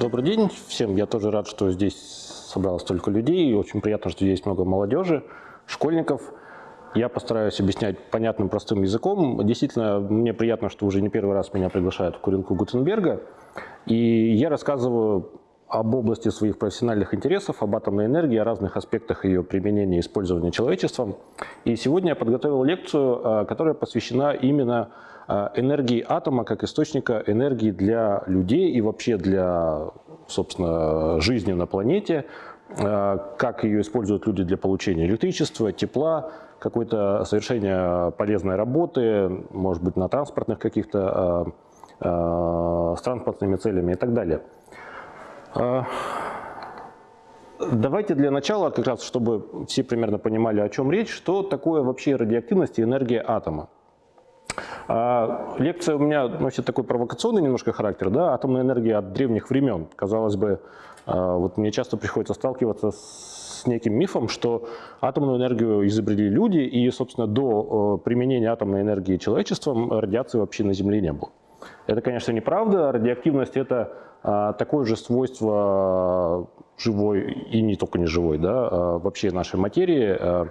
Добрый день всем. Я тоже рад, что здесь собралось столько людей. Очень приятно, что здесь много молодежи, школьников. Я постараюсь объяснять понятным, простым языком. Действительно, мне приятно, что уже не первый раз меня приглашают в курилку Гутенберга. И я рассказываю об области своих профессиональных интересов, об атомной энергии, о разных аспектах ее применения и использования человечеством. И сегодня я подготовил лекцию, э, которая посвящена именно э, энергии атома как источника энергии для людей и вообще для, собственно, жизни на планете, э, как ее используют люди для получения электричества, тепла, какой-то совершения полезной работы, может быть, на транспортных каких-то, с транспортными целями и так далее. А, давайте для начала, как раз, чтобы все примерно понимали, о чем речь, что такое вообще радиоактивность и энергия атома. А, лекция у меня носит такой провокационный немножко характер, да, атомная энергия от древних времен. Казалось бы, а, вот мне часто приходится сталкиваться с неким мифом, что атомную энергию изобрели люди, и, собственно, до применения атомной энергии человечеством радиации вообще на Земле не было. Это, конечно, неправда. Радиоактивность – это такое же свойство живой и не только не живой, да, а вообще нашей материи. А,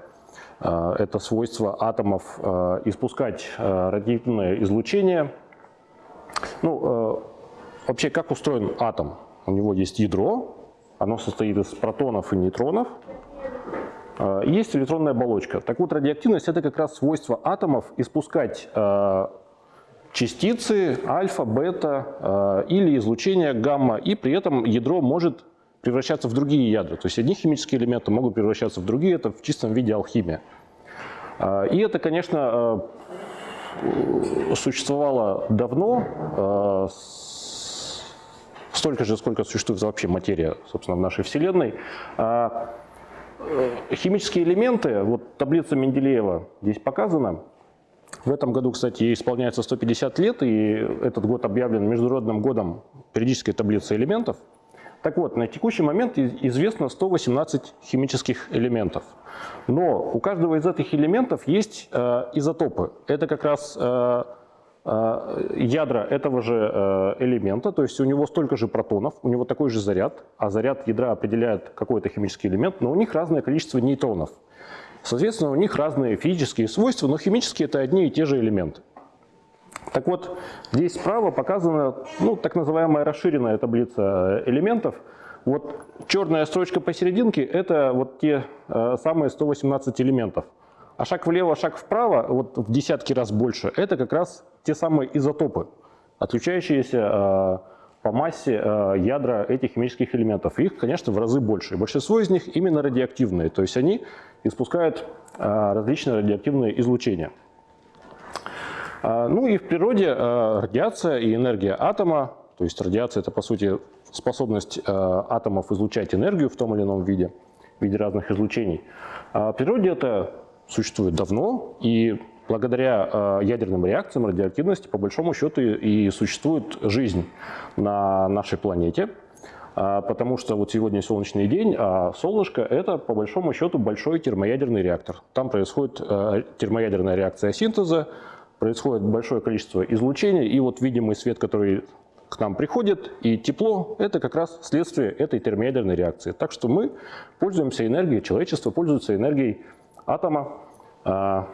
это свойство атомов испускать радиоактивное излучение. Ну, вообще, как устроен атом? У него есть ядро, оно состоит из протонов и нейтронов. Есть электронная оболочка. Так вот, радиоактивность – это как раз свойство атомов испускать частицы альфа, бета э, или излучение гамма, и при этом ядро может превращаться в другие ядра. То есть одни химические элементы могут превращаться в другие, это в чистом виде алхимия. Э, и это, конечно, э, существовало давно, столько же, сколько существует вообще материя, собственно, в нашей Вселенной. Химические элементы, вот таблица Менделеева здесь показана, в этом году, кстати, исполняется 150 лет, и этот год объявлен Международным годом периодической таблицы элементов. Так вот, на текущий момент известно 118 химических элементов. Но у каждого из этих элементов есть э, изотопы. Это как раз э, э, ядра этого же элемента, то есть у него столько же протонов, у него такой же заряд, а заряд ядра определяет какой-то химический элемент, но у них разное количество нейтронов. Соответственно, у них разные физические свойства, но химические это одни и те же элементы. Так вот, здесь справа показана ну, так называемая расширенная таблица элементов. Вот черная строчка посерединке – это вот те э, самые 118 элементов. А шаг влево, шаг вправо, вот в десятки раз больше – это как раз те самые изотопы, отличающиеся э, по массе э, ядра этих химических элементов. Их, конечно, в разы больше. Большинство из них именно радиоактивные, то есть они испускают э, различные радиоактивные излучения. Э, ну и в природе радиация и энергия атома, то есть радиация – это, по сути, способность атомов излучать энергию в том или ином виде, в виде разных излучений. В природе это существует давно, и благодаря э, ядерным реакциям радиоактивности по большому счету и существует жизнь на нашей планете. А, потому что вот сегодня солнечный день, а солнышко – это по большому счету большой термоядерный реактор. Там происходит э, термоядерная реакция синтеза, происходит большое количество излучения, и вот видимый свет, который к нам приходит, и тепло – это как раз следствие этой термоядерной реакции. Так что мы пользуемся энергией, человечество пользуется энергией атома, а,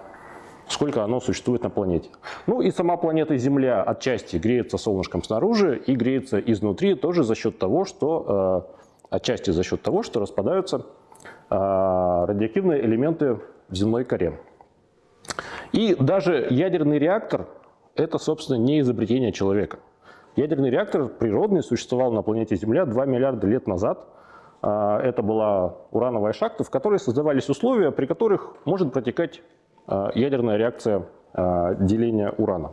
сколько оно существует на планете. Ну и сама планета Земля отчасти греется солнышком снаружи и греется изнутри тоже за счет того, что э, отчасти за счет того, что распадаются э, радиоактивные элементы в земной коре. И даже ядерный реактор – это, собственно, не изобретение человека. Ядерный реактор природный существовал на планете Земля 2 миллиарда лет назад. Э, это была урановая шахта, в которой создавались условия, при которых может протекать ядерная реакция э, деления урана.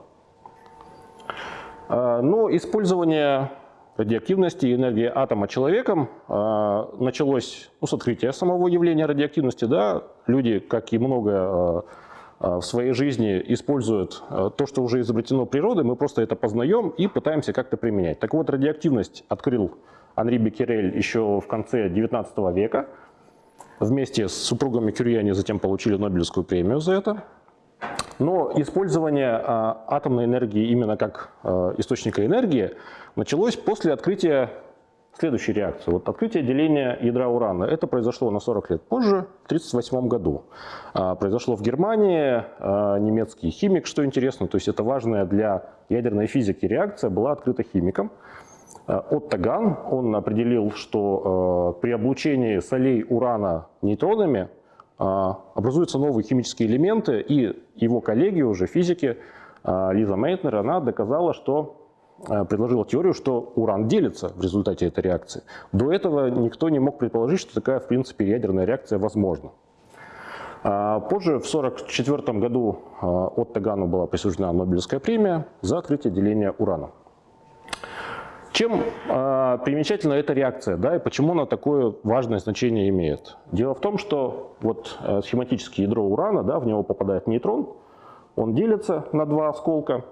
Э, но использование радиоактивности и энергии атома человеком началось ну, с открытия самого явления радиоактивности. Да? Люди, как и многое в своей жизни, используют то, что уже изобретено природой, мы просто это познаем и пытаемся как-то применять. Так вот, радиоактивность открыл Анри Беккерель еще в конце 19 века – Вместе с супругами Кюри они затем получили Нобелевскую премию за это. Но использование а, атомной энергии именно как а, источника энергии началось после открытия следующую реакцию. Вот открытие деления ядра урана, это произошло на 40 лет позже, в 1938 году. А, произошло в Германии, немецкий химик, что интересно, то есть это важная для ядерной физики реакция, была открыта химиком. А, Отто Ган, он определил, что при облучении солей урана нейтронами образуются новые химические элементы, и его коллеги уже, физики, Лиза Мейтнер, она доказала, что Э, предложила теорию, что уран делится в результате этой реакции. До этого никто не мог предположить, что такая, в принципе, ядерная реакция возможна. Позже, в 1944 году, э, Отто Гану была присуждена Нобелевская премия за открытие деления урана. Чем э, примечательна эта реакция, да, и почему она такое важное значение имеет? Дело в том, что вот э, схематическое ядро урана, да, в него попадает нейтрон, он делится на два осколка,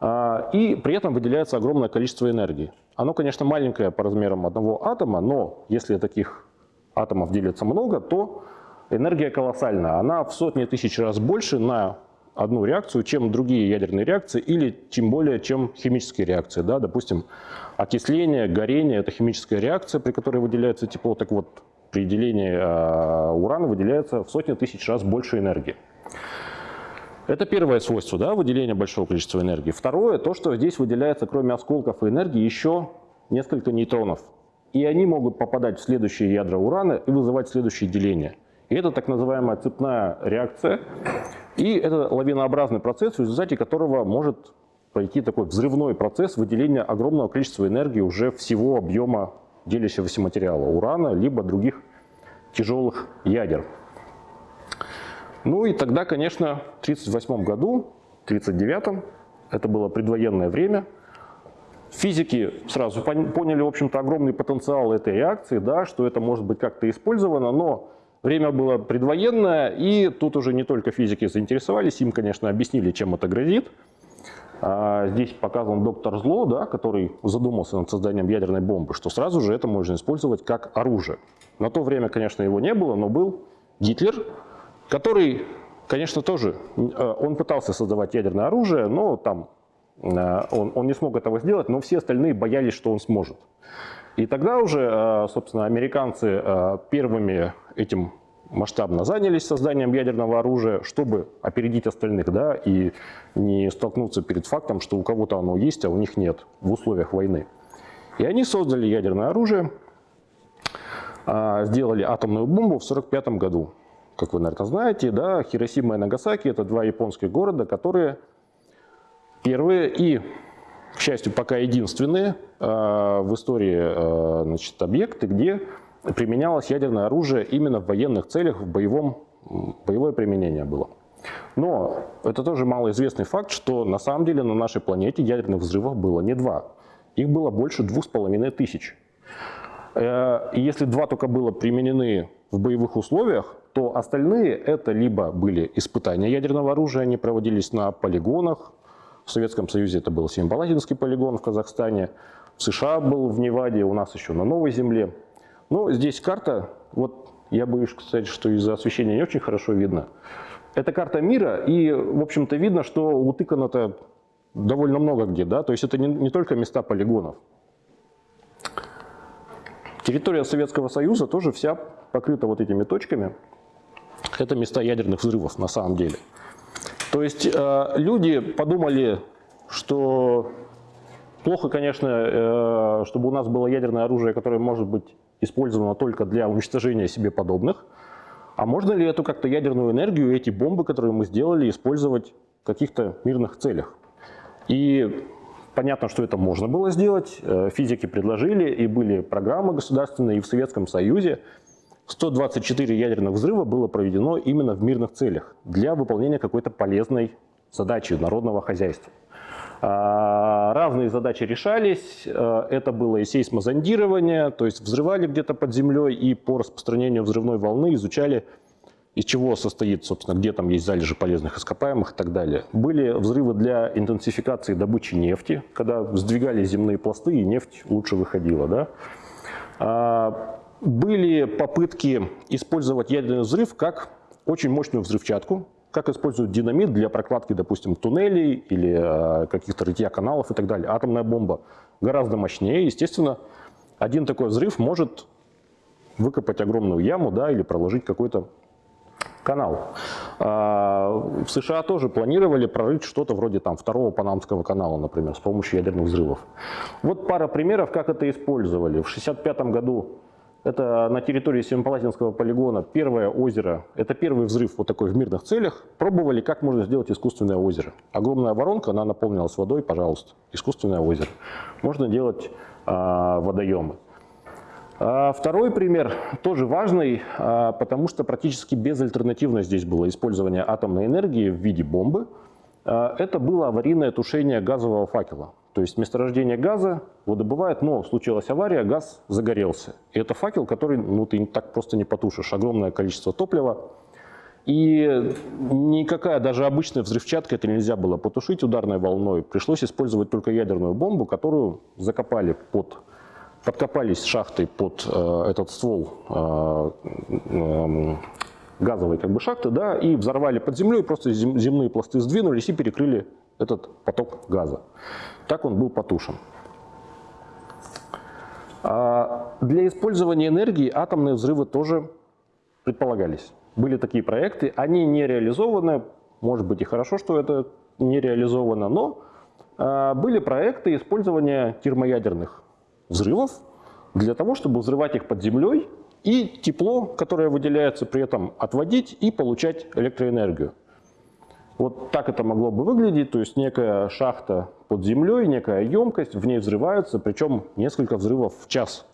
а, и при этом выделяется огромное количество энергии. Оно, конечно, маленькое по размерам одного атома, но если таких атомов делится много, то энергия колоссальная. Она в сотни тысяч раз больше на одну реакцию, чем другие ядерные реакции, или тем более, чем химические реакции. Да? Допустим, окисление, горение – это химическая реакция, при которой выделяется тепло. Так вот, при делении э, урана выделяется в сотни тысяч раз больше энергии. Это первое свойство, да, выделение большого количества энергии. Второе, то, что здесь выделяется, кроме осколков и энергии, еще несколько нейтронов. И они могут попадать в следующие ядра урана и вызывать следующее деление. И это так называемая цепная реакция. И это лавинообразный процесс, в результате которого может пройти такой взрывной процесс выделения огромного количества энергии уже всего объема делящегося материала урана, либо других тяжелых ядер. Ну и тогда, конечно, в 1938 году, в 1939, это было предвоенное время, физики сразу поняли, в общем-то, огромный потенциал этой реакции, да, что это может быть как-то использовано, но время было предвоенное, и тут уже не только физики заинтересовались, им, конечно, объяснили, чем это грозит. А здесь показан доктор Зло, да, который задумался над созданием ядерной бомбы, что сразу же это можно использовать как оружие. На то время, конечно, его не было, но был Гитлер, который, конечно, тоже, э, он пытался создавать ядерное оружие, но там э, он, он не смог этого сделать, но все остальные боялись, что он сможет. И тогда уже, э, собственно, американцы первыми этим масштабно занялись созданием ядерного оружия, чтобы опередить остальных, да, и не столкнуться перед фактом, что у кого-то оно есть, а у них нет в условиях войны. И они создали ядерное оружие, сделали атомную бомбу в 1945 году как вы, наверное, знаете, да, Хиросима и Нагасаки – это два японских города, которые первые и, к счастью, пока единственные э, в истории э, значит, объекты, где применялось ядерное оружие именно в военных целях, в боевом, боевое применение было. Но это тоже малоизвестный факт, что на самом деле на нашей планете ядерных взрывов было не два. Их было больше двух с половиной тысяч. Э, если два только было применены в боевых условиях, то остальные это либо были испытания ядерного оружия, они проводились на полигонах, в Советском Союзе это был Семипалатинский полигон в Казахстане, в США был в Неваде, у нас еще на Новой Земле. Но здесь карта, вот я боюсь сказать, что из-за освещения не очень хорошо видно. Это карта мира, и, в общем-то, видно, что утыкано-то довольно много где, да, то есть это не, не только места полигонов. Территория Советского Союза тоже вся покрыта вот этими точками это места ядерных взрывов на самом деле. То есть э, люди подумали, что плохо, конечно, э, чтобы у нас было ядерное оружие, которое может быть использовано только для уничтожения себе подобных. А можно ли эту как-то ядерную энергию, эти бомбы, которые мы сделали, использовать в каких-то мирных целях? И понятно, что это можно было сделать. Э, физики предложили, и были программы государственные и в Советском Союзе, 124 ядерных взрыва было проведено именно в мирных целях для выполнения какой-то полезной задачи народного хозяйства. А, разные задачи решались, а, это было и сейсмозондирование, то есть взрывали где-то под землей и по распространению взрывной волны изучали, из чего состоит, собственно, где там есть залежи полезных ископаемых и так далее. Были взрывы для интенсификации добычи нефти, когда сдвигали земные пласты и нефть лучше выходила. Да? Были попытки использовать ядерный взрыв как очень мощную взрывчатку, как используют динамит для прокладки, допустим, туннелей или э, каких-то рытья каналов и так далее. Атомная бомба гораздо мощнее, естественно, один такой взрыв может выкопать огромную яму да, или проложить какой-то канал. А, в США тоже планировали прорыть что-то вроде там второго Панамского канала, например, с помощью ядерных взрывов. Вот пара примеров, как это использовали. В 1965 году это на территории Семипалатинского полигона первое озеро, это первый взрыв вот такой в мирных целях. Пробовали, как можно сделать искусственное озеро. Огромная воронка, она наполнилась водой, пожалуйста, искусственное озеро. Можно делать а, водоемы. А второй пример тоже важный, а, потому что практически безальтернативно здесь было использование атомной энергии в виде бомбы. А, это было аварийное тушение газового факела. То есть месторождение газа выдобывает, но случилась авария, газ загорелся. И это факел, который ну, ты так просто не потушишь. Огромное количество топлива. И никакая, даже обычная взрывчатка это нельзя было потушить ударной волной. Пришлось использовать только ядерную бомбу, которую закопали под подкопались шахтой под э, этот ствол э, э, газовой как бы шахты, да, и взорвали под землей, просто зем, земные пласты сдвинулись и перекрыли этот поток газа. Так он был потушен. А для использования энергии атомные взрывы тоже предполагались. Были такие проекты, они не реализованы, может быть и хорошо, что это не реализовано, но а, были проекты использования термоядерных взрывов для того, чтобы взрывать их под землей и тепло, которое выделяется при этом, отводить и получать электроэнергию. Вот так это могло бы выглядеть, то есть некая шахта под землей, некая емкость, в ней взрываются, причем несколько взрывов в час.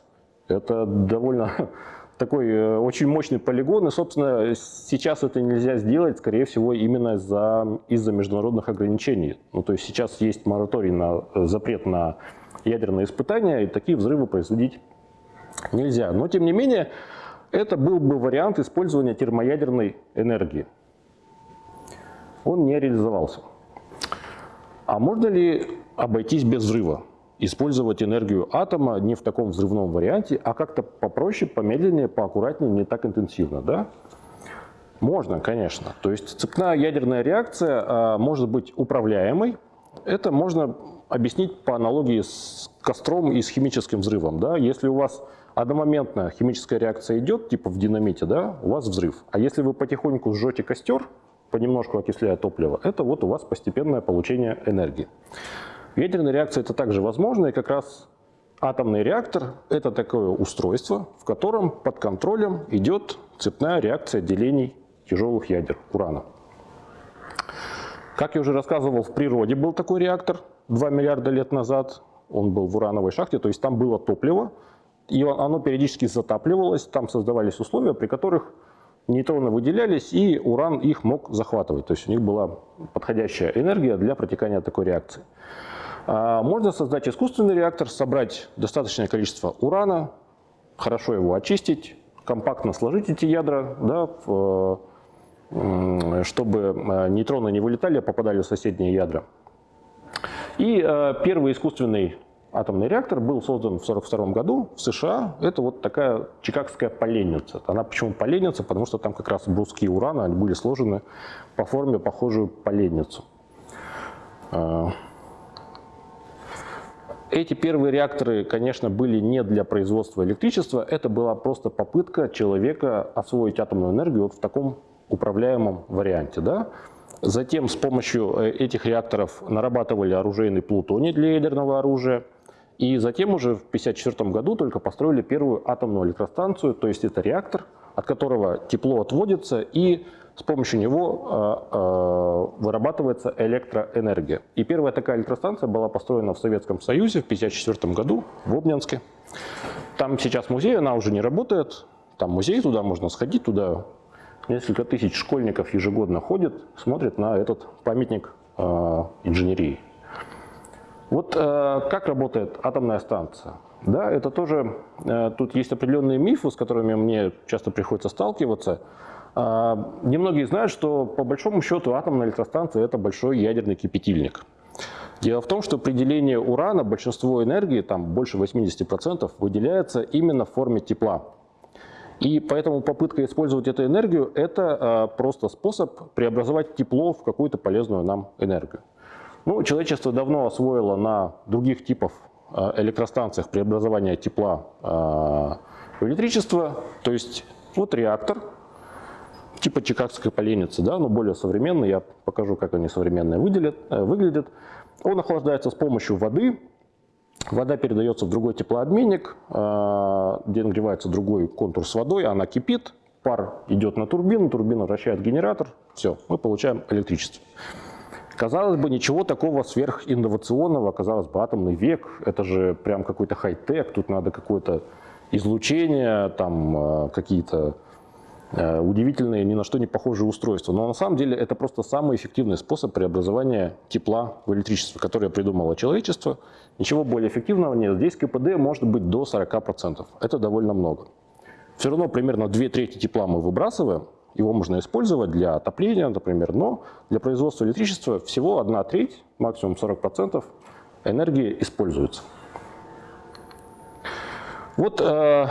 Это довольно такой э, очень мощный полигон, и, собственно, сейчас это нельзя сделать, скорее всего, именно из-за из, международных ограничений. Ну, то есть сейчас есть мораторий на э, запрет на ядерные испытания, и такие взрывы производить нельзя. Но, тем не менее, это был бы вариант использования термоядерной энергии. Он не реализовался. А можно ли обойтись без взрыва? Использовать энергию атома не в таком взрывном варианте, а как-то попроще, помедленнее, поаккуратнее, не так интенсивно, да? Можно, конечно. То есть цепная ядерная реакция а, может быть управляемой. Это можно объяснить по аналогии с костром и с химическим взрывом. Да? Если у вас одномоментная химическая реакция идет, типа в динамите, да, у вас взрыв. А если вы потихоньку сжете костер, понемножку окисляя топливо, это вот у вас постепенное получение энергии. Ядерная реакция это также возможно, и как раз атомный реактор – это такое устройство, в котором под контролем идет цепная реакция делений тяжелых ядер урана. Как я уже рассказывал, в природе был такой реактор 2 миллиарда лет назад. Он был в урановой шахте, то есть там было топливо, и оно периодически затапливалось, там создавались условия, при которых нейтроны выделялись, и уран их мог захватывать. То есть у них была подходящая энергия для протекания такой реакции. А, можно создать искусственный реактор, собрать достаточное количество урана, хорошо его очистить, компактно сложить эти ядра, да, чтобы э, нейтроны не вылетали, а попадали в соседние ядра. И э, первый искусственный атомный реактор был создан в 1942 году в США. Это вот такая чикагская поленница. Она почему поленница? Потому что там как раз бруски урана они были сложены по форме, похожую поленницу. Э, эти первые реакторы, конечно, были не для производства электричества, это была просто попытка человека освоить атомную энергию вот в таком управляемом варианте. Да? Затем с помощью э, этих реакторов нарабатывали оружейный плутоний для ядерного оружия. И затем уже в 1954 году только построили первую атомную электростанцию, то есть это реактор, от которого тепло отводится и с помощью него э, э, вырабатывается электроэнергия. И первая такая электростанция была построена в Советском Союзе в 1954 году в Обнинске. Там сейчас музей, она уже не работает. Там музей, туда можно сходить, туда несколько тысяч школьников ежегодно ходят, смотрят на этот памятник э, инженерии. Вот э, как работает атомная станция? Да, это тоже, э, тут есть определенные мифы, с которыми мне часто приходится сталкиваться. Э, немногие знают, что по большому счету атомная электростанция – это большой ядерный кипятильник. Дело в том, что при делении урана большинство энергии, там больше 80%, выделяется именно в форме тепла. И поэтому попытка использовать эту энергию – это просто способ преобразовать тепло в какую-то полезную нам энергию. Ну, человечество давно освоило на других типов э, электростанциях преобразования тепла в электричество. То есть вот реактор, типа чикагской поленницы, да, но более современный. Я покажу, как они современные выделят, выглядят. Он охлаждается с помощью воды. Вода передается в другой теплообменник, где нагревается другой контур с водой, она кипит, пар идет на турбину, турбина вращает генератор, все, мы получаем электричество. Казалось бы, ничего такого сверхинновационного, казалось бы, атомный век, это же прям какой-то хай-тек, тут надо какое-то излучение, там э, какие-то э, удивительные, ни на что не похожие устройства. Но на самом деле это просто самый эффективный способ преобразования тепла в электричество, которое придумало человечество. Ничего более эффективного нет. Здесь КПД может быть до 40%. Это довольно много. Все равно примерно две трети тепла мы выбрасываем, его можно использовать для отопления, например, но для производства электричества всего одна треть, максимум 40% энергии используется. Вот э,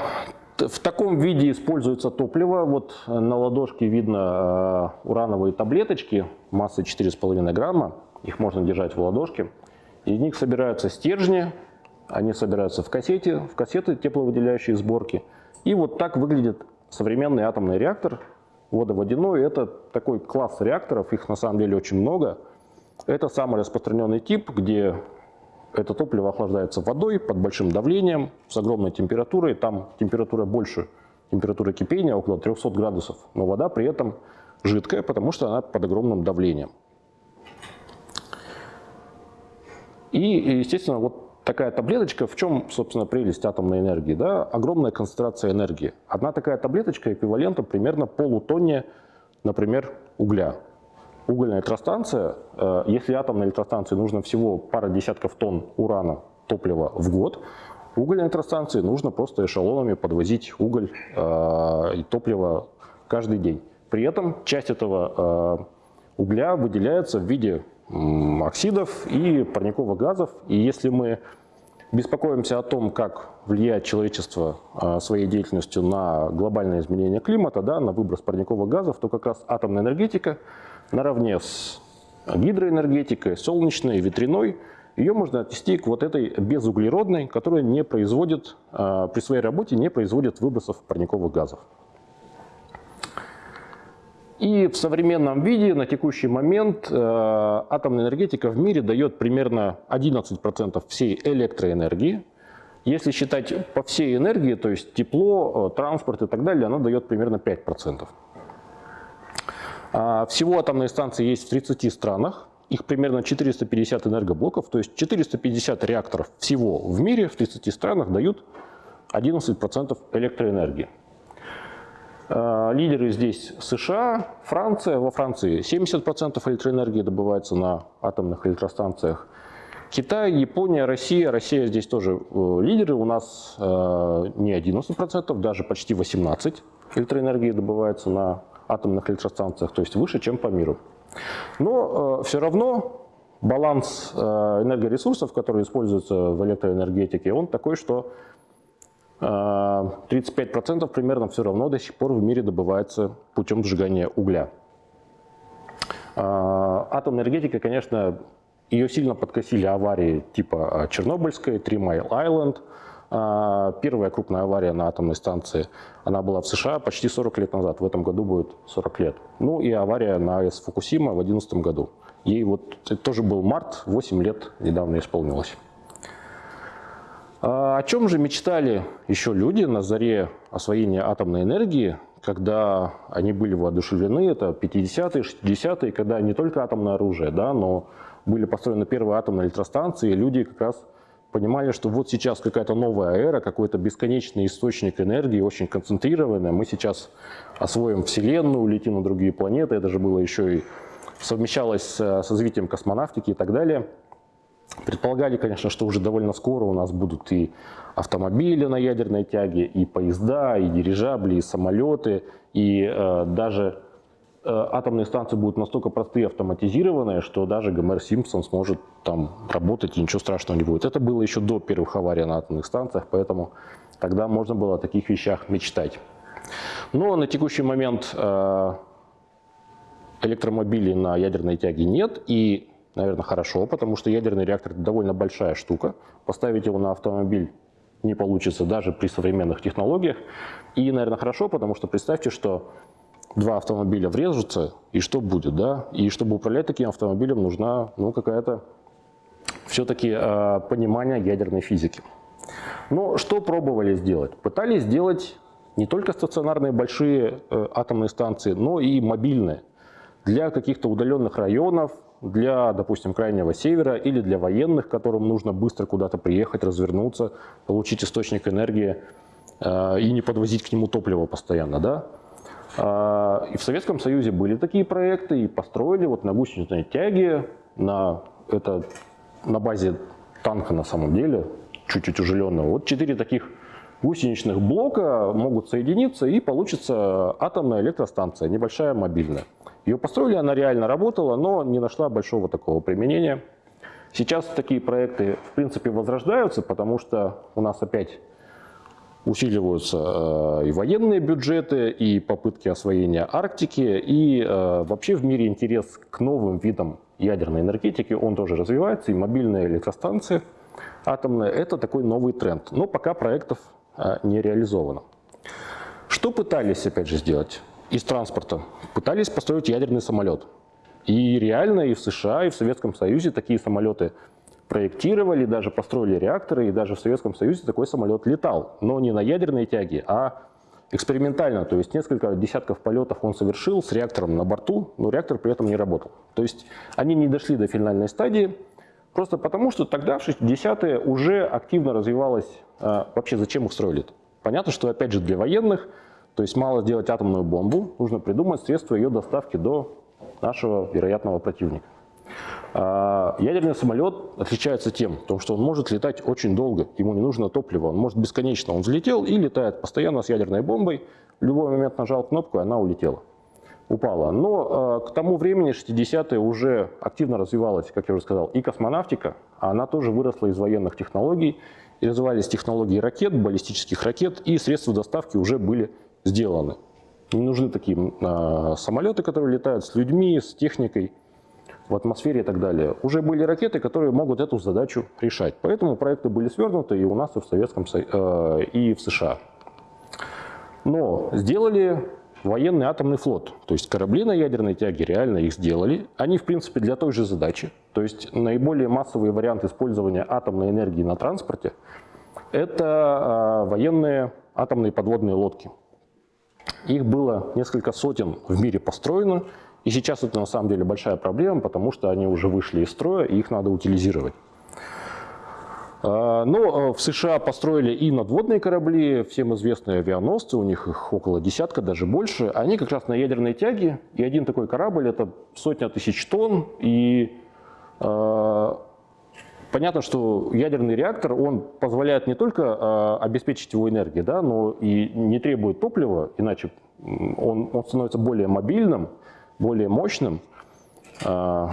в таком виде используется топливо. Вот на ладошке видно э, урановые таблеточки массой 4,5 грамма. Их можно держать в ладошке. Из них собираются стержни, они собираются в кассете, в кассеты тепловыделяющие сборки – и вот так выглядит современный атомный реактор водоводяной. Это такой класс реакторов, их на самом деле очень много. Это самый распространенный тип, где это топливо охлаждается водой под большим давлением, с огромной температурой. Там температура больше температуры кипения, около 300 градусов. Но вода при этом жидкая, потому что она под огромным давлением. И, естественно, вот такая таблеточка, в чем, собственно, прелесть атомной энергии? Да? Огромная концентрация энергии. Одна такая таблеточка эквивалентна примерно полутонне, например, угля. Угольная электростанция, э, если атомной электростанции нужно всего пара десятков тонн урана топлива в год, угольной электростанции нужно просто эшелонами подвозить уголь э, и топливо каждый день. При этом часть этого э, угля выделяется в виде оксидов и парниковых газов. И если мы беспокоимся о том, как влияет человечество а, своей деятельностью на глобальное изменение климата, да, на выброс парниковых газов, то как раз атомная энергетика наравне с гидроэнергетикой, солнечной, ветряной, ее можно отнести к вот этой безуглеродной, которая не производит, а, при своей работе не производит выбросов парниковых газов. И в современном виде на текущий момент э, атомная энергетика в мире дает примерно 11% всей электроэнергии. Если считать по всей энергии, то есть тепло, э, транспорт и так далее, она дает примерно 5%. А всего атомные станции есть в 30 странах. Их примерно 450 энергоблоков, то есть 450 реакторов всего в мире в 30 странах дают 11% электроэнергии. Э, лидеры здесь США, Франция. Во Франции 70% электроэнергии добывается на атомных электростанциях. Китай, Япония, Россия. Россия здесь тоже э, лидеры. У нас э, не 11%, даже почти 18% электроэнергии добывается на атомных электростанциях, то есть выше, чем по миру. Но все равно баланс энергоресурсов, которые используются в электроэнергетике, он такой, что 35% а, примерно все равно до сих пор в мире добывается путем сжигания угля. А, атомная энергетика, конечно, ее сильно подкосили аварии типа а, Чернобыльской, Three Mile Island. Первая крупная авария на атомной станции, она была в США почти 40 лет назад, в этом году будет 40 лет. Ну и авария на АЭС Фукусима в 2011 году. Ей вот, это тоже был март, 8 лет недавно исполнилось. А о чем же мечтали еще люди на заре освоения атомной энергии, когда они были воодушевлены, это 50-е, 60-е, когда не только атомное оружие, да, но были построены первые атомные электростанции, и люди как раз понимали, что вот сейчас какая-то новая эра, какой-то бесконечный источник энергии, очень концентрированный. Мы сейчас освоим Вселенную, улетим на другие планеты. Это же было еще и совмещалось с, развитием космонавтики и так далее. Предполагали, конечно, что уже довольно скоро у нас будут и автомобили на ядерной тяге, и поезда, и дирижабли, и самолеты, и э, даже э, атомные станции будут настолько простые автоматизированные, что даже Гомер Симпсон сможет там работать, и ничего страшного не будет. Это было еще до первых аварий на атомных станциях, поэтому тогда можно было о таких вещах мечтать. Но на текущий момент э, электромобилей на ядерной тяге нет, и наверное, хорошо, потому что ядерный реактор – это довольно большая штука. Поставить его на автомобиль не получится даже при современных технологиях. И, наверное, хорошо, потому что представьте, что два автомобиля врежутся, и что будет, да? И чтобы управлять таким автомобилем, нужна ну, какая-то все-таки э, понимание ядерной физики. Но что пробовали сделать? Пытались сделать не только стационарные большие э, атомные станции, но и мобильные для каких-то удаленных районов, для, допустим, крайнего севера или для военных, которым нужно быстро куда-то приехать, развернуться, получить источник энергии э, и не подвозить к нему топливо постоянно. Да? Э, и в Советском Союзе были такие проекты, и построили вот на гусеничной тяге, на, это, на базе танка на самом деле, чуть утяжеленного. Вот четыре таких гусеничных блока могут соединиться и получится атомная электростанция, небольшая мобильная. Ее построили, она реально работала, но не нашла большого такого применения. Сейчас такие проекты, в принципе, возрождаются, потому что у нас опять усиливаются э, и военные бюджеты, и попытки освоения Арктики, и э, вообще в мире интерес к новым видам ядерной энергетики, он тоже развивается, и мобильные электростанции атомные – это такой новый тренд. Но пока проектов не реализовано. Что пытались, опять же, сделать? из транспорта пытались построить ядерный самолет. И реально и в США, и в Советском Союзе такие самолеты проектировали, даже построили реакторы, и даже в Советском Союзе такой самолет летал. Но не на ядерной тяге, а экспериментально. То есть несколько десятков полетов он совершил с реактором на борту, но реактор при этом не работал. То есть они не дошли до финальной стадии, просто потому что тогда, в 60-е, уже активно развивалось, а, вообще зачем их строили -то? Понятно, что опять же для военных – то есть мало сделать атомную бомбу, нужно придумать средства ее доставки до нашего вероятного противника. А, ядерный самолет отличается тем, что он может летать очень долго, ему не нужно топливо, он может бесконечно. Он взлетел и летает постоянно с ядерной бомбой, в любой момент нажал кнопку, и она улетела, упала. Но а, к тому времени, 60-е, уже активно развивалась, как я уже сказал, и космонавтика, она тоже выросла из военных технологий, и развивались технологии ракет, баллистических ракет, и средства доставки уже были сделаны. Не нужны такие а, самолеты, которые летают с людьми, с техникой в атмосфере и так далее. Уже были ракеты, которые могут эту задачу решать. Поэтому проекты были свернуты и у нас, и в Советском э, и в США. Но сделали военный атомный флот. То есть корабли на ядерной тяге реально их сделали. Они, в принципе, для той же задачи. То есть наиболее массовый вариант использования атомной энергии на транспорте – это э, военные атомные подводные лодки. Их было несколько сотен в мире построено, и сейчас это на самом деле большая проблема, потому что они уже вышли из строя, и их надо утилизировать. А, но а, в США построили и надводные корабли, всем известные авианосцы, у них их около десятка, даже больше. Они как раз на ядерной тяге, и один такой корабль – это сотня тысяч тонн, и а, понятно, что ядерный реактор, он позволяет не только э, обеспечить его энергией, да, но и не требует топлива, иначе он, он становится более мобильным, более мощным. Э,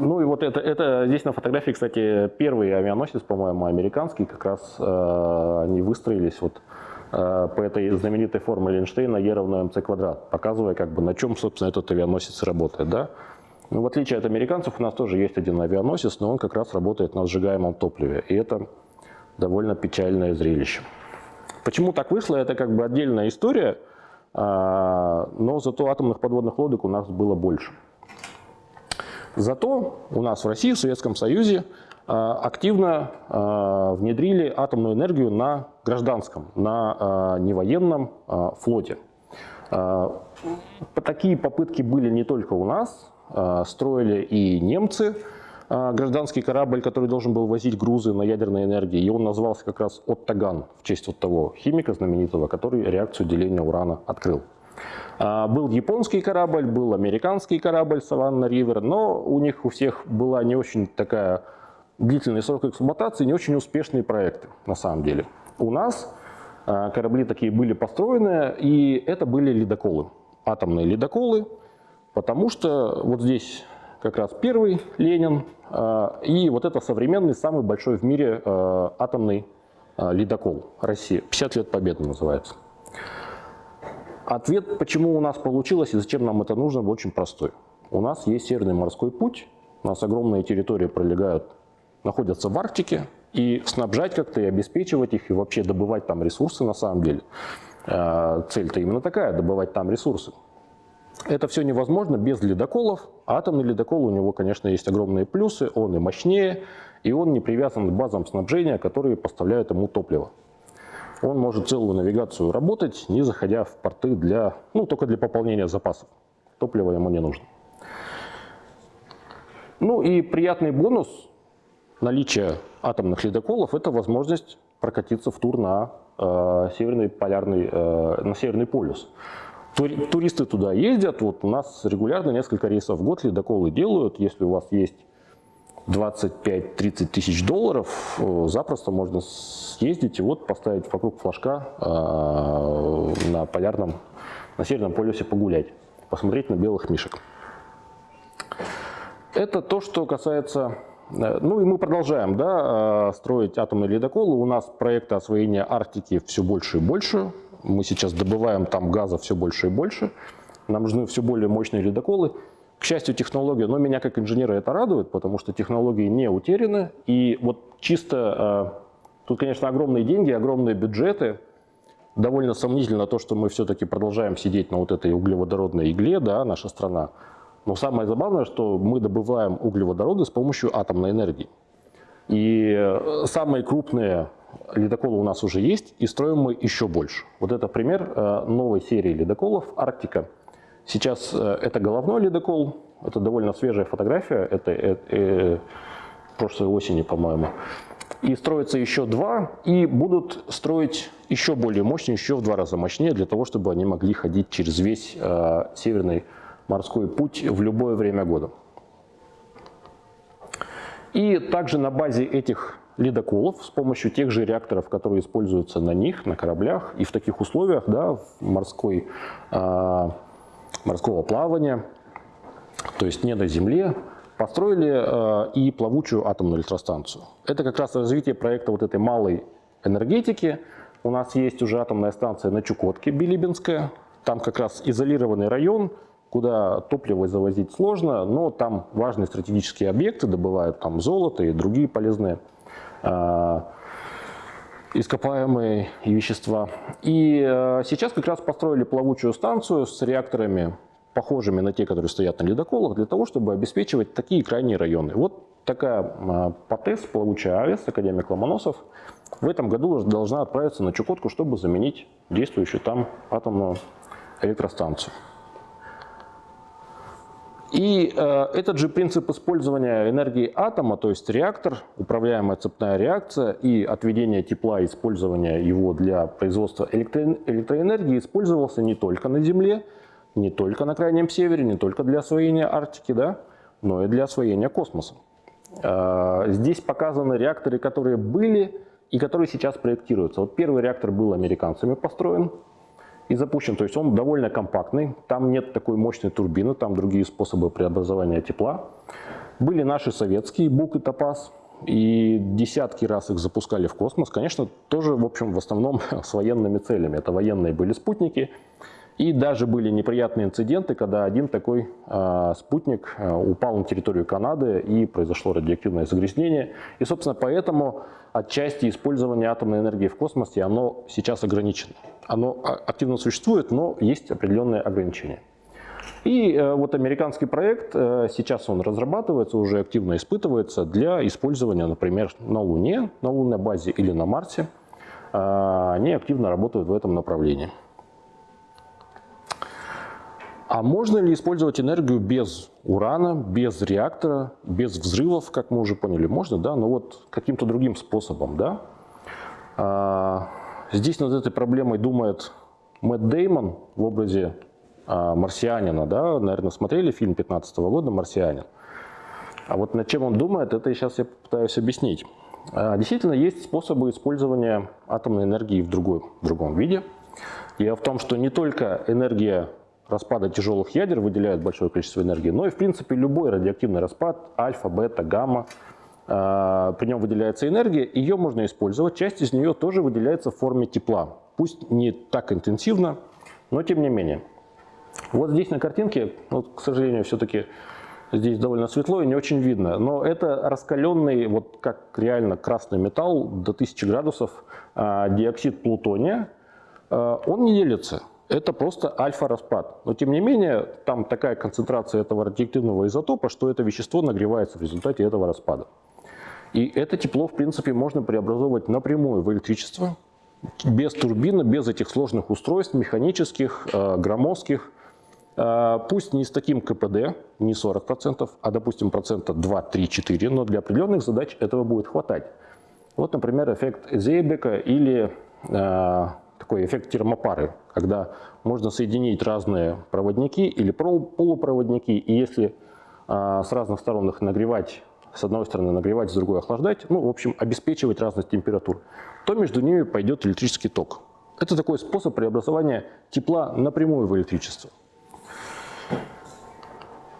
ну и вот это, это здесь на фотографии, кстати, первый авианосец, по-моему, американский, как раз э, они выстроились вот э, по этой знаменитой формуле Эйнштейна E равно mc квадрат, показывая, как бы, на чем, собственно, этот авианосец работает. Да? Ну, в отличие от американцев, у нас тоже есть один авианосец, но он как раз работает на сжигаемом топливе. И это довольно печальное зрелище. Почему так вышло, это как бы отдельная история, а, но зато атомных подводных лодок у нас было больше. Зато у нас в России, в Советском Союзе а, активно а, внедрили атомную энергию на гражданском, на невоенном флоте. Такие попытки были не только у нас, строили и немцы гражданский корабль, который должен был возить грузы на ядерной энергии, и он назывался как раз Оттаган, в честь вот того химика знаменитого, который реакцию деления урана открыл. А, был японский корабль, был американский корабль Саванна Ривер, но у них у всех была не очень такая длительный срок эксплуатации, не очень успешные проекты на самом деле. У нас корабли такие были построены, и это были ледоколы, атомные ледоколы, Потому что вот здесь как раз первый Ленин, а, и вот это современный, самый большой в мире а, атомный а, ледокол России. 50 лет Победы называется. Ответ, почему у нас получилось и зачем нам это нужно, очень простой. У нас есть Северный морской путь, у нас огромные территории пролегают, находятся в Арктике, и снабжать как-то и обеспечивать их, и вообще добывать там ресурсы на самом деле. Э, цель-то именно такая, добывать там ресурсы. Это все невозможно без ледоколов. Атомный ледокол, у него, конечно, есть огромные плюсы, он и мощнее, и он не привязан к базам снабжения, которые поставляют ему топливо. Он может целую навигацию работать, не заходя в порты для, ну, только для пополнения запасов. Топлива ему не нужно. Ну и приятный бонус наличия атомных ледоколов – это возможность прокатиться в тур на э, северный полярный, э, на северный полюс. Туристы туда ездят, вот у нас регулярно несколько рейсов в год ледоколы делают. Если у вас есть 25-30 тысяч долларов, э, запросто можно съездить и вот поставить вокруг флажка э, на полярном, на северном полюсе погулять, посмотреть на белых мишек. Это то, что касается... Э, ну и мы продолжаем да, строить атомные ледоколы. У нас проекты освоения Арктики все больше и больше. Мы сейчас добываем там газа все больше и больше. Нам нужны все более мощные ледоколы. К счастью, технология, но меня как инженера это радует, потому что технологии не утеряны. И вот чисто, э, тут, конечно, огромные деньги, огромные бюджеты. Довольно сомнительно то, что мы все-таки продолжаем сидеть на вот этой углеводородной игле, да, наша страна. Но самое забавное, что мы добываем углеводороды с помощью атомной энергии. И э, самые крупные ледоколы у нас уже есть, и строим мы еще больше. Вот это пример э, новой серии ледоколов «Арктика». Сейчас э, это головной ледокол, это довольно свежая фотография, это э, э, прошлой осени, по-моему. И строится еще два, и будут строить еще более мощные, еще в два раза мощнее, для того, чтобы они могли ходить через весь э, северный морской путь в любое время года. И также на базе этих ледоколов с помощью тех же реакторов, которые используются на них, на кораблях, и в таких условиях да, в морской, э, морского плавания, то есть не на земле, построили э, и плавучую атомную электростанцию. Это как раз развитие проекта вот этой малой энергетики. У нас есть уже атомная станция на Чукотке, Билибинская. Там как раз изолированный район, куда топливо завозить сложно, но там важные стратегические объекты, добывают там золото и другие полезные Ископаемые вещества. И э, сейчас как раз построили плавучую станцию с реакторами, похожими на те, которые стоят на ледоколах, для того, чтобы обеспечивать такие крайние районы. Вот такая э, ПАТЭС, плавучая АЭС, академик Ломоносов, в этом году должна отправиться на Чукотку, чтобы заменить действующую там атомную электростанцию. И э, этот же принцип использования энергии атома, то есть реактор, управляемая цепная реакция и отведение тепла, использование его для производства электро электроэнергии использовался не только на Земле, не только на Крайнем Севере, не только для освоения Арктики, да, но и для освоения космоса. Э, здесь показаны реакторы, которые были и которые сейчас проектируются. Вот первый реактор был американцами построен, и запущен. То есть он довольно компактный, там нет такой мощной турбины, там другие способы преобразования тепла. Были наши советские БУК и ТОПАЗ, и десятки раз их запускали в космос. Конечно, тоже, в общем, в основном с военными целями. Это военные были спутники. И даже были неприятные инциденты, когда один такой э, спутник э, упал на территорию Канады и произошло радиоактивное загрязнение. И, собственно, поэтому отчасти использование атомной энергии в космосе, оно сейчас ограничено. Оно а, активно существует, но есть определенные ограничения. И э, вот американский проект, э, сейчас он разрабатывается, уже активно испытывается для использования, например, на Луне, на лунной базе или на Марсе. Э, они активно работают в этом направлении. А можно ли использовать энергию без урана, без реактора, без взрывов, как мы уже поняли? Можно, да, но вот каким-то другим способом, да? Здесь над этой проблемой думает Мэтт Деймон в образе а, марсианина, да, наверное, смотрели фильм 15 -го года «Марсианин». А вот над чем он думает, это сейчас я попытаюсь объяснить. А, действительно, есть способы использования атомной энергии в, другой, в другом виде. Дело в том, что не только энергия распада тяжелых ядер выделяют большое количество энергии, но и в принципе любой радиоактивный распад, альфа, бета, гамма, при нем выделяется энергия, ее можно использовать, часть из нее тоже выделяется в форме тепла. Пусть не так интенсивно, Но тем не менее. Вот здесь на картинке, вот, к сожалению, все-таки здесь довольно светло и не очень видно, но это раскаленный, вот как реально красный металл до 1000 градусов а, диоксид плутония. А, он не делится, это просто альфа-распад. Но тем не менее, там такая концентрация этого радиоактивного изотопа, что это вещество нагревается в результате этого распада. И это тепло, в принципе, можно преобразовывать напрямую в электричество, без турбины, без этих сложных устройств, механических, э, громоздких, э, пусть не с таким КПД, не 40%, а, допустим, процента 2, 3, 4, но для определенных задач этого будет хватать. Вот, например, эффект Зейбека или э, такой эффект термопары, когда можно соединить разные проводники или полупроводники, и если э, с разных сторон их нагревать с одной стороны нагревать, с другой охлаждать, ну, в общем, обеспечивать разность температур, то между ними пойдет электрический ток. Это такой способ преобразования тепла напрямую в электричество.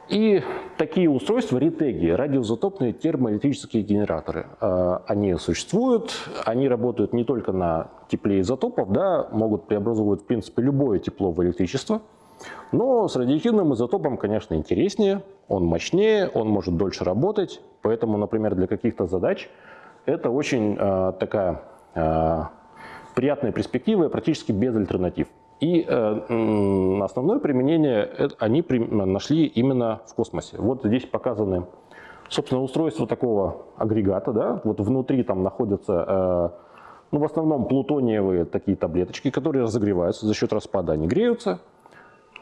И такие устройства, ретеги, радиоизотопные термоэлектрические генераторы, э, они существуют, они работают не только на тепле изотопов, да, могут преобразовывать, в принципе, любое тепло в электричество – но с радиоактивным изотопом, конечно, интереснее, он мощнее, он может дольше работать, поэтому, например, для каких-то задач это очень э, такая э, приятная перспектива, практически без альтернатив. И э, основное применение это, они при, нашли именно в космосе. Вот здесь показаны, собственно, устройство такого агрегата. Да? Вот внутри там находятся, э, ну, в основном плутониевые такие таблеточки, которые разогреваются за счет распада, они греются.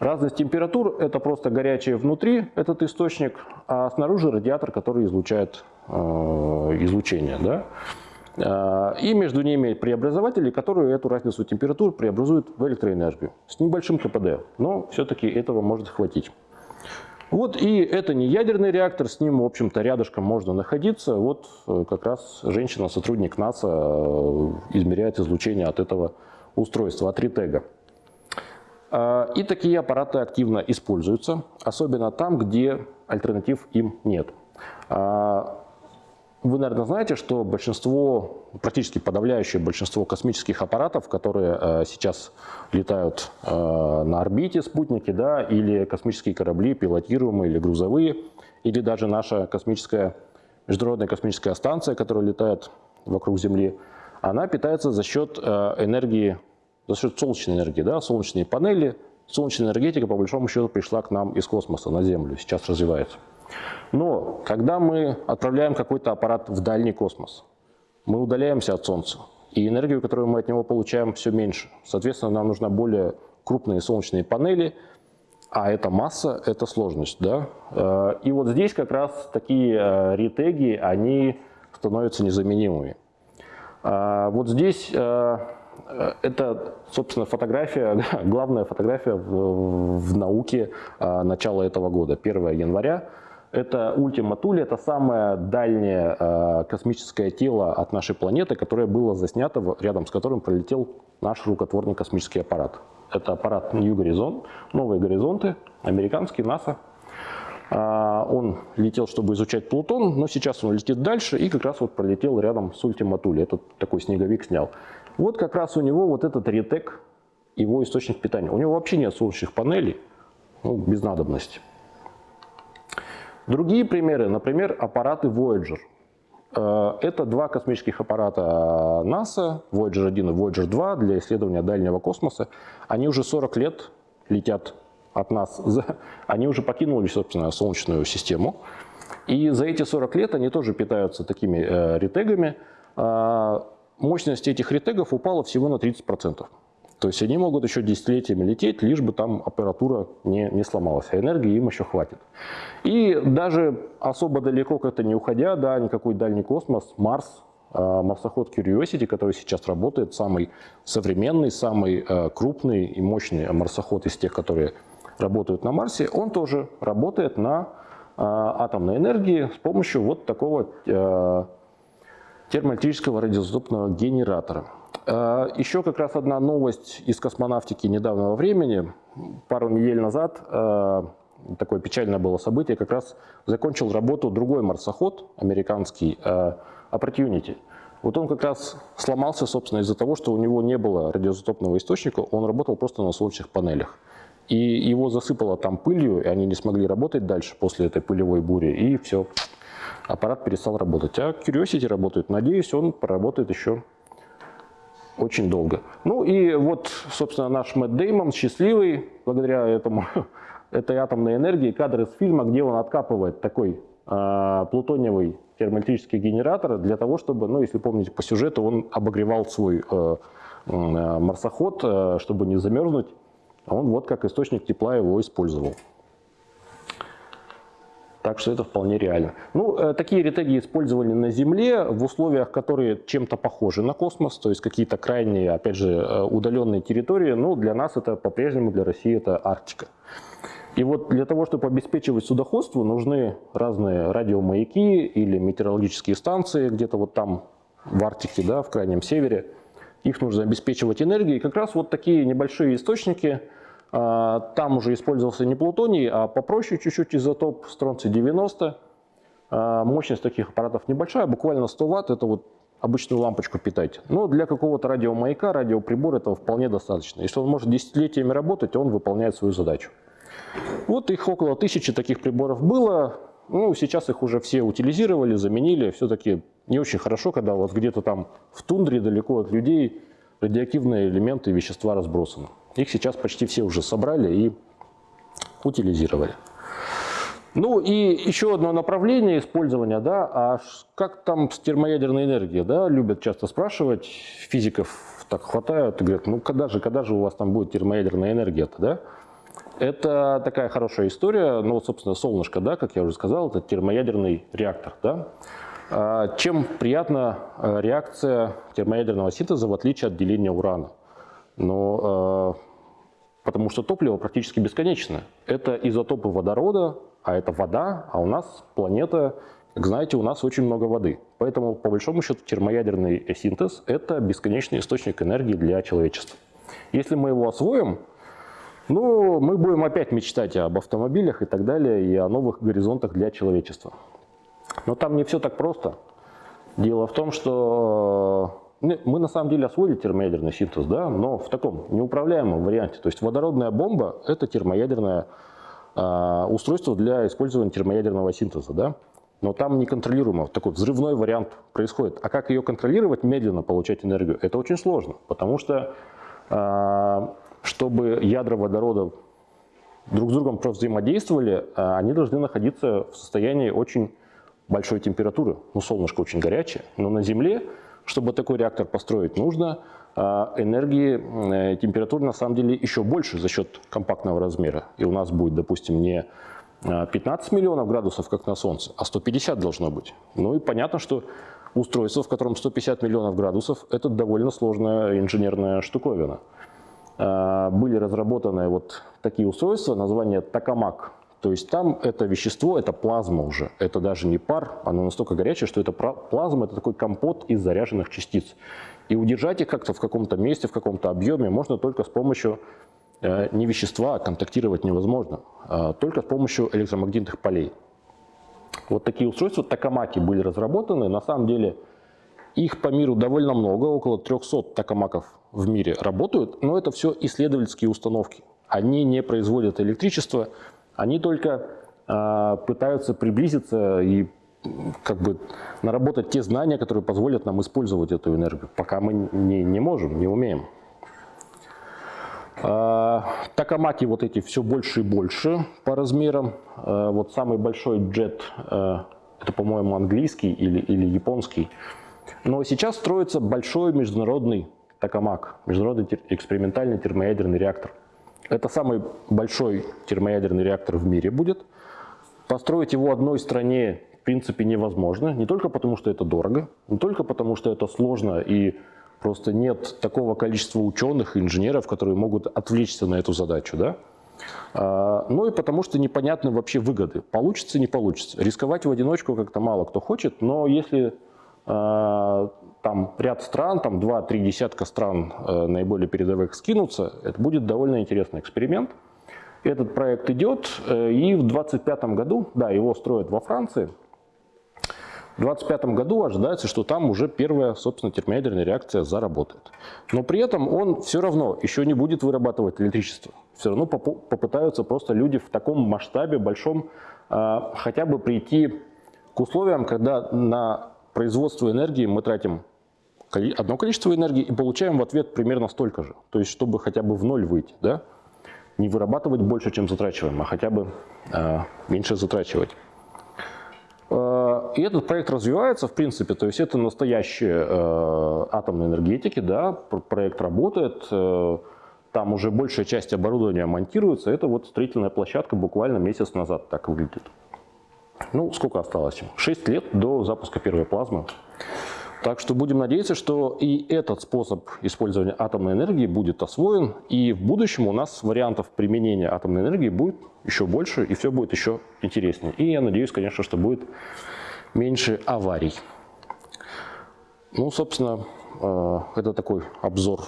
Разность температур – это просто горячее внутри, этот источник, а снаружи радиатор, который излучает э, излучение. Да? Э, и между ними преобразователи, которые эту разницу температур преобразуют в электроэнергию с небольшим КПД, но все-таки этого может хватить. Вот и это не ядерный реактор, с ним, в общем-то, рядышком можно находиться. Вот э, как раз женщина, сотрудник НАСА, э, измеряет излучение от этого устройства, от ретега. А, и такие аппараты активно используются, особенно там, где альтернатив им нет. А, вы, наверное, знаете, что большинство, практически подавляющее большинство космических аппаратов, которые э, сейчас летают на орбите, спутники, да, или космические корабли, пилотируемые или грузовые, или даже наша космическая, Международная космическая станция, которая летает вокруг Земли, она питается за счет энергии за счет солнечной энергии, да, солнечные панели, солнечная энергетика по большому счету пришла к нам из космоса на Землю, сейчас развивается. Но когда мы отправляем какой-то аппарат в дальний космос, мы удаляемся от Солнца, и энергию, которую мы от него получаем, все меньше. Соответственно, нам нужны более крупные солнечные панели, а это масса, это сложность. Да? Э, и вот здесь как раз такие э, ретеги, они становятся незаменимыми. Э, вот здесь это, собственно, фотография, главная фотография в, в науке а, начала этого года, 1 января. Это Ультима Тули, это самое дальнее а, космическое тело от нашей планеты, которое было заснято, рядом с которым пролетел наш рукотворный космический аппарат. Это аппарат New Horizon, новые горизонты, американский, НАСА. Он летел, чтобы изучать Плутон, но сейчас он летит дальше и как раз вот пролетел рядом с Ультима Тули. Этот такой снеговик снял. Вот как раз у него вот этот ретек, его источник питания. У него вообще нет солнечных панелей, ну, без надобности. Другие примеры, например, аппараты Voyager. Э, это два космических аппарата НАСА, Voyager 1 и Voyager 2 для исследования дальнего космоса. Они уже 40 лет летят от нас, они уже покинули, собственно, Солнечную систему. И за эти 40 лет они тоже питаются такими э, ретегами. Мощность этих ретегов упала всего на 30%. То есть они могут еще десятилетиями лететь, лишь бы там аппаратура не, не сломалась, а энергии им еще хватит. И даже особо далеко как-то не уходя, да, никакой дальний космос, Марс, э, марсоход Curiosity, который сейчас работает, самый современный, самый э, крупный и мощный марсоход из тех, которые работают на Марсе, он тоже работает на э, атомной энергии с помощью вот такого термоэлектрического радиоизотопного генератора. А, еще как раз одна новость из космонавтики недавнего времени. Пару недель назад а, такое печальное было событие, как раз закончил работу другой марсоход, американский а, Opportunity. Вот он как раз сломался, собственно, из-за того, что у него не было радиоизотопного источника, он работал просто на солнечных панелях. И его засыпало там пылью, и они не смогли работать дальше после этой пылевой бури, и все, аппарат перестал работать. А Curiosity работает. Надеюсь, он проработает еще очень долго. Ну и вот, собственно, наш Мэтт Деймон счастливый, благодаря этому, этой атомной энергии, кадр из фильма, где он откапывает такой э, плутониевый термоэлектрический генератор для того, чтобы, ну, если помните по сюжету, он обогревал свой э, э, марсоход, э, чтобы не замерзнуть. Он вот как источник тепла его использовал. Так что это вполне реально. Ну, э, такие ретеги использовали на Земле в условиях, которые чем-то похожи на космос, то есть какие-то крайние, опять же, э, удаленные территории. Ну, для нас это по-прежнему, для России это Арктика. И вот для того, чтобы обеспечивать судоходство, нужны разные радиомаяки или метеорологические станции где-то вот там в Арктике, да, в крайнем севере. Их нужно обеспечивать энергией. И как раз вот такие небольшие источники – а, там уже использовался не плутоний, а попроще чуть-чуть изотоп стронций-90. А, мощность таких аппаратов небольшая, буквально 100 ватт, это вот обычную лампочку питать. Но для какого-то радиомаяка, радиоприбора этого вполне достаточно. Если он может десятилетиями работать, он выполняет свою задачу. Вот их около тысячи таких приборов было. Ну, сейчас их уже все утилизировали, заменили. Все-таки не очень хорошо, когда у вас где-то там в тундре далеко от людей радиоактивные элементы и вещества разбросаны. Их сейчас почти все уже собрали и утилизировали. Ну и еще одно направление использования, да, а как там с термоядерной энергией, да, любят часто спрашивать, физиков так хватают и говорят, ну когда же, когда же у вас там будет термоядерная энергия-то, да? Это такая хорошая история, ну, собственно, солнышко, да, как я уже сказал, это термоядерный реактор, да. А чем приятна э, реакция термоядерного синтеза в отличие от деления урана? Но э, потому что топливо практически бесконечно. Это изотопы водорода, а это вода, а у нас планета, как знаете, у нас очень много воды. Поэтому, по большому счету, термоядерный синтез – это бесконечный источник энергии для человечества. Если мы его освоим, ну, мы будем опять мечтать об автомобилях и так далее, и о новых горизонтах для человечества. Но там не все так просто. Дело в том, что мы на самом деле освоили термоядерный синтез, да, но в таком неуправляемом варианте. То есть водородная бомба – это термоядерное э, устройство для использования термоядерного синтеза. Да? Но там неконтролируемо, такой взрывной вариант происходит. А как ее контролировать, медленно получать энергию, это очень сложно. Потому что, э, чтобы ядра водорода друг с другом взаимодействовали, э, они должны находиться в состоянии очень большой температуры. Ну, солнышко очень горячее, но на Земле чтобы такой реактор построить, нужно а, энергии, э, температуры на самом деле еще больше за счет компактного размера. И у нас будет, допустим, не 15 а, миллионов градусов, как на Солнце, а 150 должно быть. Ну и понятно, что устройство, в котором 150 миллионов градусов, это довольно сложная инженерная штуковина. А, были разработаны вот такие устройства, название Токамак то есть там это вещество, это плазма уже, это даже не пар, оно настолько горячее, что это плазма, это такой компот из заряженных частиц. И удержать их как-то в каком-то месте, в каком-то объеме можно только с помощью э, не вещества, а контактировать невозможно, а только с помощью электромагнитных полей. Вот такие устройства токамаки были разработаны. На самом деле их по миру довольно много, около 300 токамаков в мире работают, но это все исследовательские установки. Они не производят электричество, они только э, пытаются приблизиться и как бы наработать те знания, которые позволят нам использовать эту энергию, пока мы не, не можем, не умеем. Э, Токамаки вот эти все больше и больше по размерам. Э, вот самый большой джет, э, это, по-моему, английский или, или японский. Но сейчас строится большой международный Токамак, международный экспериментальный термоядерный реактор. Это самый большой термоядерный реактор в мире будет. Построить его одной стране в принципе невозможно. Не только потому, что это дорого, не только потому, что это сложно и просто нет такого количества ученых и инженеров, которые могут отвлечься на эту задачу. Да? А, ну и потому что непонятны вообще выгоды. Получится, не получится. Рисковать в одиночку как-то мало кто хочет, но если там ряд стран, там 2-3 десятка стран э, наиболее передовых скинутся, это будет довольно интересный эксперимент. Этот проект идет, э, и в 2025 году, да, его строят во Франции, В 2025 году ожидается, что там уже первая, собственно, термоядерная реакция заработает. Но при этом он все равно еще не будет вырабатывать электричество. Все равно попытаются просто люди в таком масштабе большом а, хотя бы прийти к условиям, когда на производство энергии мы тратим одно количество энергии и получаем в ответ примерно столько же. То есть, чтобы хотя бы в ноль выйти, да? Не вырабатывать больше, чем затрачиваем, а хотя бы а, меньше затрачивать. Э, И этот проект развивается, в принципе, то есть это настоящие э, атомные энергетики, да, пр- проект работает, э, там уже большая часть оборудования монтируется, это вот строительная площадка буквально месяц назад так выглядит. Ну, сколько осталось? 6 лет до запуска первой плазмы. Так что будем надеяться, что и этот способ использования атомной энергии будет освоен, и в будущем у нас вариантов применения атомной энергии будет еще больше, и все будет еще интереснее. И я надеюсь, конечно, что будет меньше аварий. Ну, собственно, э, это такой обзор.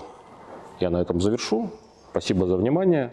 Я на этом завершу. Спасибо за внимание.